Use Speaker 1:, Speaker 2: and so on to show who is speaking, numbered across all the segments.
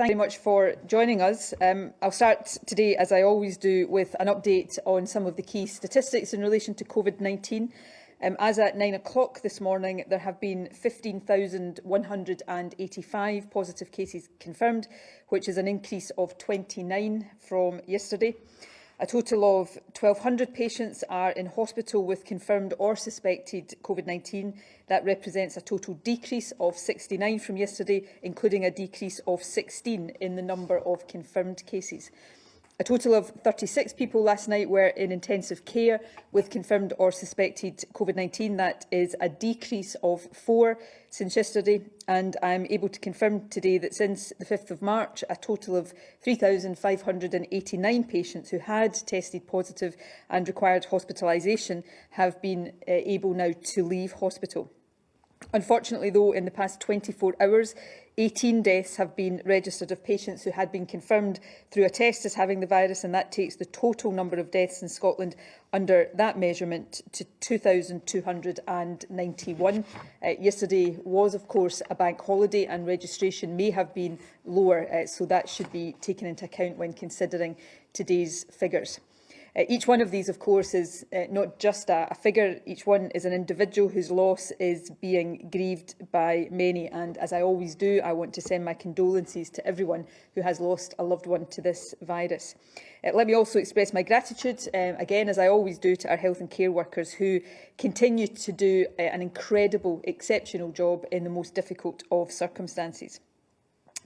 Speaker 1: Thank you very much for joining us. Um, I'll start today, as I always do, with an update on some of the key statistics in relation to COVID-19. Um, as at 9 o'clock this morning, there have been 15,185 positive cases confirmed, which is an increase of 29 from yesterday. A total of 1,200 patients are in hospital with confirmed or suspected COVID-19. That represents a total decrease of 69 from yesterday, including a decrease of 16 in the number of confirmed cases. A total of 36 people last night were in intensive care with confirmed or suspected COVID-19. That is a decrease of four since yesterday and I'm able to confirm today that since the 5th of March a total of 3,589 patients who had tested positive and required hospitalisation have been uh, able now to leave hospital. Unfortunately, though, in the past 24 hours, 18 deaths have been registered of patients who had been confirmed through a test as having the virus, and that takes the total number of deaths in Scotland under that measurement to 2,291. Uh, yesterday was, of course, a bank holiday, and registration may have been lower, uh, so that should be taken into account when considering today's figures. Uh, each one of these, of course, is uh, not just a, a figure. Each one is an individual whose loss is being grieved by many. And as I always do, I want to send my condolences to everyone who has lost a loved one to this virus. Uh, let me also express my gratitude, um, again, as I always do, to our health and care workers who continue to do uh, an incredible, exceptional job in the most difficult of circumstances.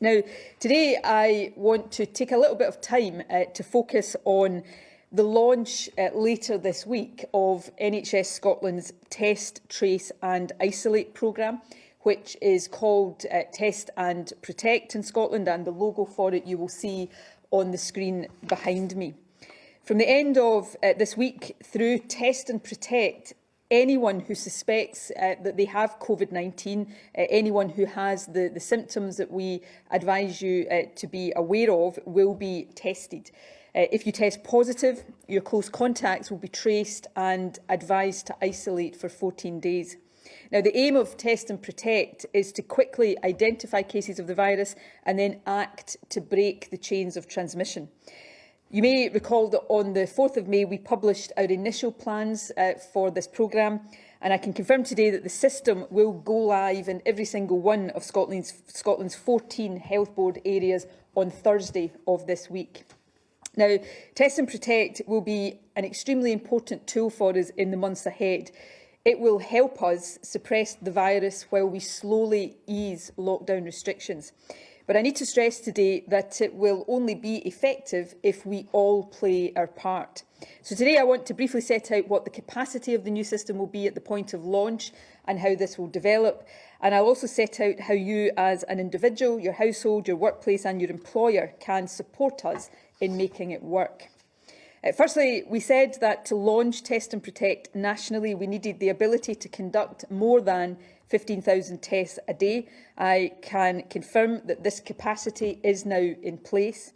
Speaker 1: Now, today I want to take a little bit of time uh, to focus on the launch uh, later this week of NHS Scotland's Test, Trace and Isolate programme, which is called uh, Test and Protect in Scotland, and the logo for it you will see on the screen behind me. From the end of uh, this week through Test and Protect, anyone who suspects uh, that they have COVID-19, uh, anyone who has the, the symptoms that we advise you uh, to be aware of will be tested. Uh, if you test positive, your close contacts will be traced and advised to isolate for 14 days. Now, the aim of Test and Protect is to quickly identify cases of the virus and then act to break the chains of transmission. You may recall that on the 4th of May, we published our initial plans uh, for this programme, and I can confirm today that the system will go live in every single one of Scotland's, Scotland's 14 health board areas on Thursday of this week. Now, Test and Protect will be an extremely important tool for us in the months ahead. It will help us suppress the virus while we slowly ease lockdown restrictions. But I need to stress today that it will only be effective if we all play our part. So today I want to briefly set out what the capacity of the new system will be at the point of launch and how this will develop. And I'll also set out how you as an individual, your household, your workplace and your employer can support us in making it work. Uh, firstly, we said that to launch Test and Protect nationally, we needed the ability to conduct more than 15,000 tests a day. I can confirm that this capacity is now in place.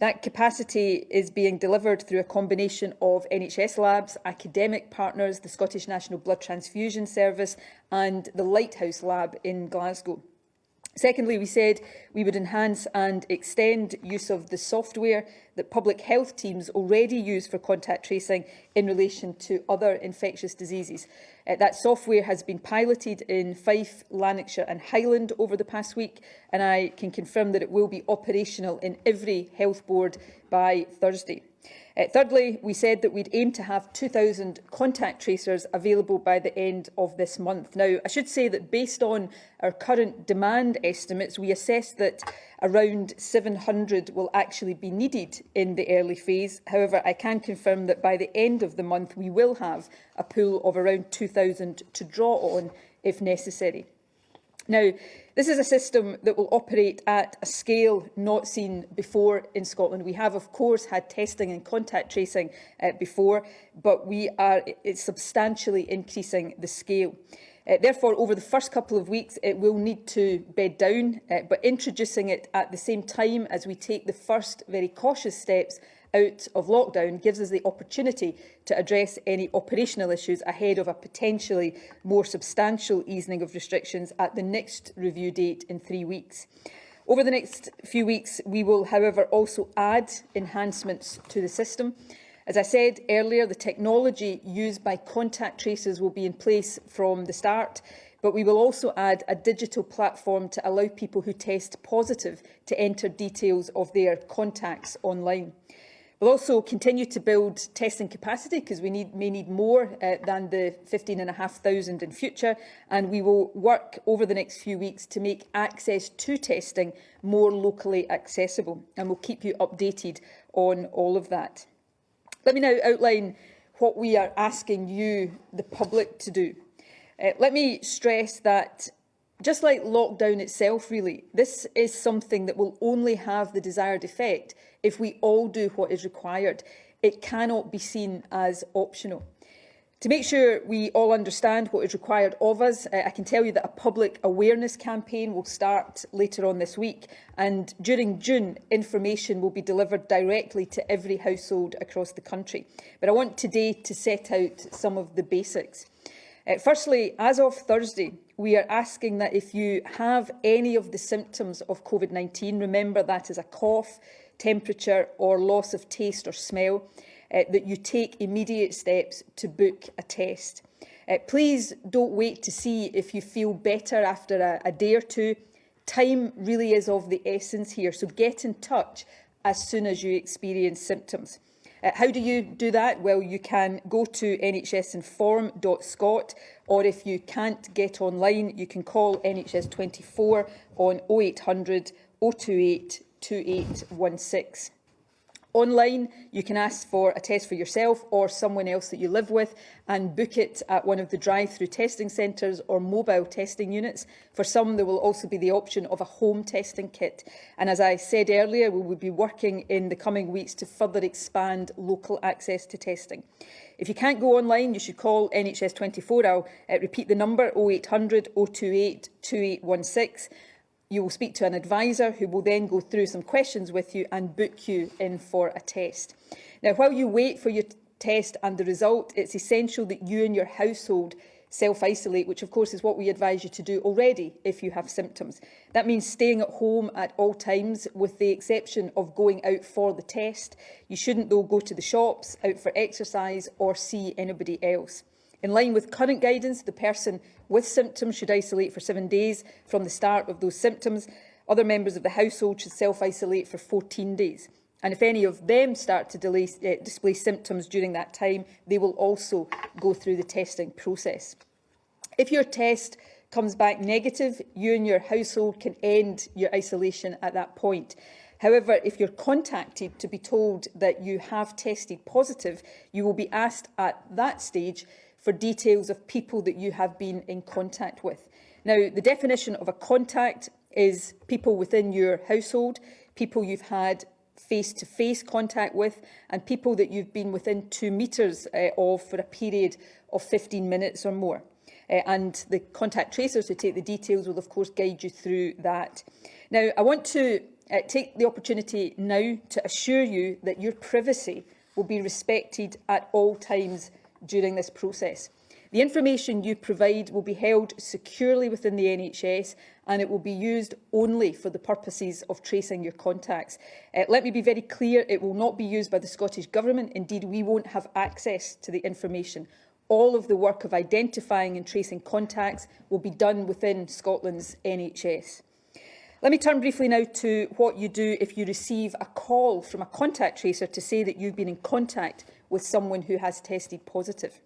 Speaker 1: That capacity is being delivered through a combination of NHS labs, academic partners, the Scottish National Blood Transfusion Service and the Lighthouse Lab in Glasgow. Secondly, we said we would enhance and extend use of the software that public health teams already use for contact tracing in relation to other infectious diseases. Uh, that software has been piloted in Fife, Lanarkshire and Highland over the past week, and I can confirm that it will be operational in every health board by Thursday. Uh, thirdly, we said that we'd aim to have 2,000 contact tracers available by the end of this month. Now, I should say that based on our current demand estimates, we assess that around 700 will actually be needed in the early phase. However, I can confirm that by the end of the month, we will have a pool of around 2,000 to draw on if necessary. Now, this is a system that will operate at a scale not seen before in Scotland. We have, of course, had testing and contact tracing uh, before, but we are substantially increasing the scale. Uh, therefore, over the first couple of weeks, it will need to bed down, uh, but introducing it at the same time as we take the first very cautious steps out of lockdown gives us the opportunity to address any operational issues ahead of a potentially more substantial easing of restrictions at the next review date in three weeks. Over the next few weeks, we will, however, also add enhancements to the system. As I said earlier, the technology used by contact tracers will be in place from the start, but we will also add a digital platform to allow people who test positive to enter details of their contacts online. We'll also continue to build testing capacity because we need, may need more uh, than the 15,500 in future and we will work over the next few weeks to make access to testing more locally accessible and we'll keep you updated on all of that. Let me now outline what we are asking you, the public, to do. Uh, let me stress that just like lockdown itself, really, this is something that will only have the desired effect If we all do what is required, it cannot be seen as optional. To make sure we all understand what is required of us, uh, I can tell you that a public awareness campaign will start later on this week and during June information will be delivered directly to every household across the country. But I want today to set out some of the basics. Uh, firstly, as of Thursday, we are asking that if you have any of the symptoms of COVID-19, remember that is a cough, temperature or loss of taste or smell, uh, that you take immediate steps to book a test. Uh, please don't wait to see if you feel better after a, a day or two. Time really is of the essence here, so get in touch as soon as you experience symptoms. Uh, how do you do that? Well, you can go to nhsinform.scot or if you can't get online, you can call NHS 24 on 0800 028 2816. Online, you can ask for a test for yourself or someone else that you live with and book it at one of the drive-through testing centres or mobile testing units. For some, there will also be the option of a home testing kit. And as I said earlier, we will be working in the coming weeks to further expand local access to testing. If you can't go online, you should call NHS 24. I'll uh, repeat the number 0800 028 2816. You will speak to an advisor who will then go through some questions with you and book you in for a test. Now, while you wait for your test and the result, it's essential that you and your household self-isolate, which of course is what we advise you to do already if you have symptoms. That means staying at home at all times with the exception of going out for the test. You shouldn't though go to the shops, out for exercise or see anybody else. In line with current guidance, the person with symptoms should isolate for seven days from the start of those symptoms. Other members of the household should self-isolate for 14 days. And if any of them start to delay, uh, display symptoms during that time, they will also go through the testing process. If your test comes back negative, you and your household can end your isolation at that point. However, if you're contacted to be told that you have tested positive, you will be asked at that stage for details of people that you have been in contact with. Now, the definition of a contact is people within your household, people you've had face-to-face -face contact with and people that you've been within two metres uh, eh, of for a period of 15 minutes or more. Uh, and the contact tracers who take the details will of course guide you through that. Now I want to uh, take the opportunity now to assure you that your privacy will be respected at all times during this process. The information you provide will be held securely within the NHS and it will be used only for the purposes of tracing your contacts. Uh, let me be very clear, it will not be used by the Scottish Government. Indeed, we won't have access to the information. All of the work of identifying and tracing contacts will be done within Scotland's NHS. Let me turn briefly now to what you do if you receive a call from a contact tracer to say that you've been in contact with someone who has tested positive.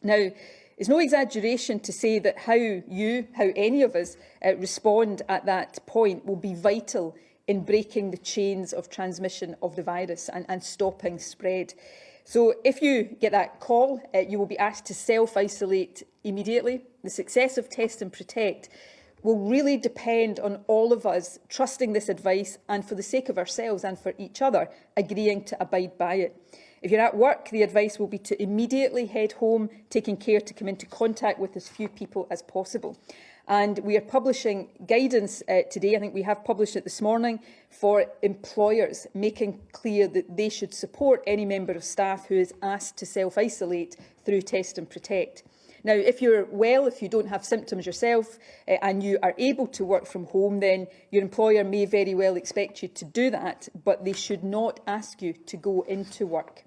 Speaker 1: Now, it's no exaggeration to say that how you, how any of us, uh, respond at that point will be vital in breaking the chains of transmission of the virus and, and stopping spread. So if you get that call, uh, you will be asked to self-isolate immediately. The success of Test and Protect will really depend on all of us trusting this advice and for the sake of ourselves and for each other, agreeing to abide by it. If you're at work, the advice will be to immediately head home, taking care to come into contact with as few people as possible. And we are publishing guidance uh, today, I think we have published it this morning, for employers, making clear that they should support any member of staff who is asked to self-isolate through Test and Protect. Now, if you're well, if you don't have symptoms yourself uh, and you are able to work from home, then your employer may very well expect you to do that, but they should not ask you to go into work.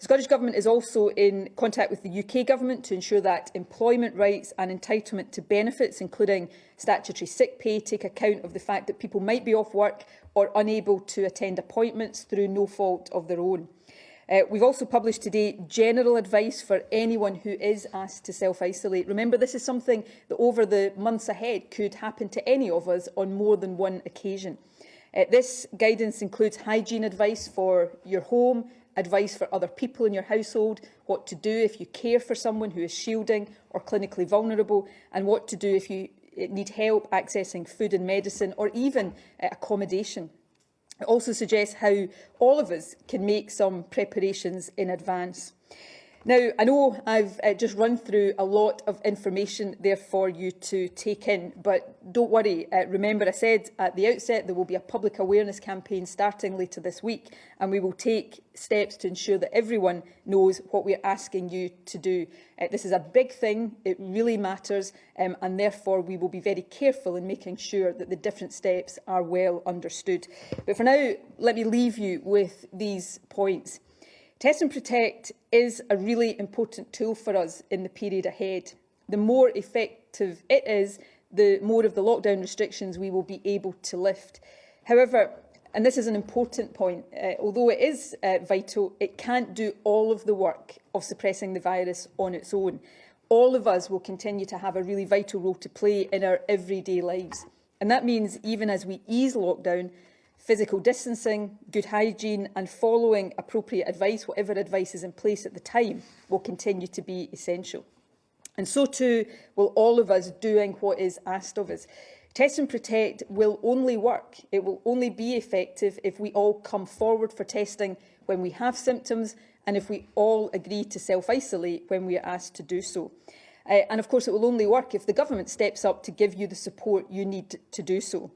Speaker 1: The Scottish Government is also in contact with the UK Government to ensure that employment rights and entitlement to benefits, including statutory sick pay, take account of the fact that people might be off work or unable to attend appointments through no fault of their own. Uh, we've also published today general advice for anyone who is asked to self-isolate. Remember, this is something that over the months ahead could happen to any of us on more than one occasion. Uh, this guidance includes hygiene advice for your home, advice for other people in your household, what to do if you care for someone who is shielding or clinically vulnerable, and what to do if you uh, need help accessing food and medicine or even uh, accommodation It also suggests how all of us can make some preparations in advance. Now, I know I've uh, just run through a lot of information there for you to take in, but don't worry. Uh, remember, I said at the outset there will be a public awareness campaign starting later this week, and we will take steps to ensure that everyone knows what we're asking you to do. Uh, this is a big thing, it really matters, um, and therefore we will be very careful in making sure that the different steps are well understood. But for now, let me leave you with these points. Test and Protect is a really important tool for us in the period ahead. The more effective it is, the more of the lockdown restrictions we will be able to lift. However, and this is an important point, uh, although it is uh, vital, it can't do all of the work of suppressing the virus on its own. All of us will continue to have a really vital role to play in our everyday lives. And that means even as we ease lockdown, physical distancing, good hygiene and following appropriate advice, whatever advice is in place at the time, will continue to be essential. And so too will all of us doing what is asked of us. Test and Protect will only work, it will only be effective if we all come forward for testing when we have symptoms and if we all agree to self-isolate when we are asked to do so. Uh, and of course it will only work if the government steps up to give you the support you need to do so.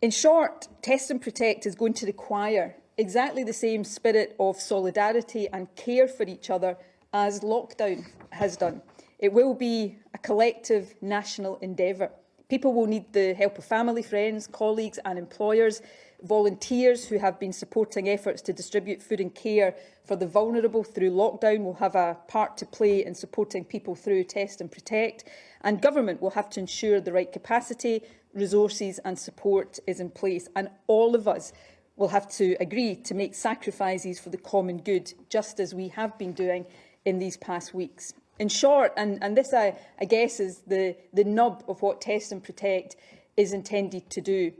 Speaker 1: In short, Test and Protect is going to require exactly the same spirit of solidarity and care for each other as lockdown has done. It will be a collective national endeavour. People will need the help of family, friends, colleagues and employers, volunteers who have been supporting efforts to distribute food and care for the vulnerable through lockdown will have a part to play in supporting people through test and protect and government will have to ensure the right capacity resources and support is in place. And all of us will have to agree to make sacrifices for the common good, just as we have been doing in these past weeks. In short, and, and this I, I guess is the, the nub of what Test and Protect is intended to do.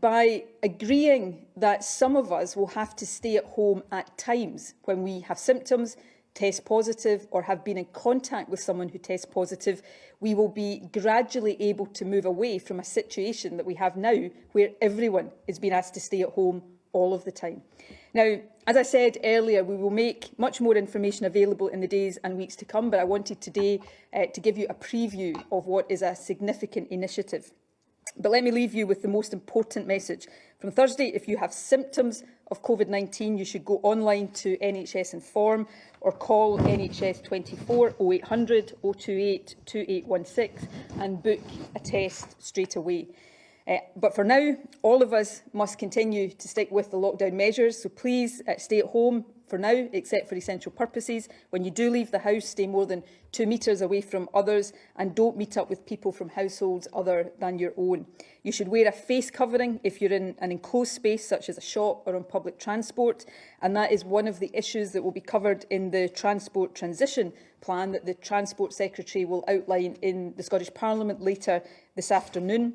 Speaker 1: By agreeing that some of us will have to stay at home at times when we have symptoms, test positive or have been in contact with someone who tests positive, we will be gradually able to move away from a situation that we have now where everyone is being asked to stay at home all of the time. Now, as I said earlier, we will make much more information available in the days and weeks to come, but I wanted today uh, to give you a preview of what is a significant initiative. But let me leave you with the most important message. From Thursday, if you have symptoms of COVID-19, you should go online to NHS Inform or call NHS 24 0800 028 2816 and book a test straight away. Uh, but for now, all of us must continue to stick with the lockdown measures, so please uh, stay at home, for now, except for essential purposes. When you do leave the house, stay more than two metres away from others and don't meet up with people from households other than your own. You should wear a face covering if you're in an enclosed space such as a shop or on public transport and that is one of the issues that will be covered in the Transport Transition Plan that the Transport Secretary will outline in the Scottish Parliament later this afternoon.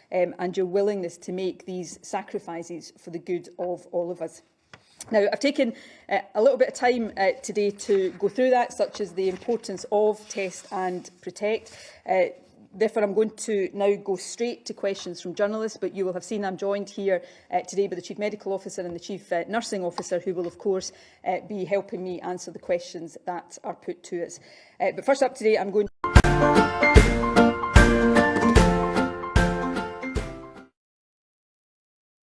Speaker 1: um, and your willingness to make these sacrifices for the good of all of us. Now, I've taken uh, a little bit of time uh, today to go through that, such as the importance of test and protect. Uh, Therefore, I'm going to now go straight to questions from journalists, but you will have seen I'm joined here uh, today by the Chief Medical Officer and the Chief uh, Nursing Officer, who will, of course, uh, be helping me answer the questions that are put to us. Uh, but first up today, I'm going